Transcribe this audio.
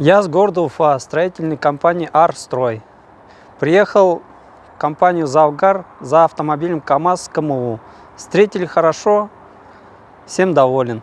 Я с города Уфа, строительной компании «Арстрой». Приехал в компанию «Завгар» за автомобилем КАМАЗ КМУ. Встретили хорошо, всем доволен.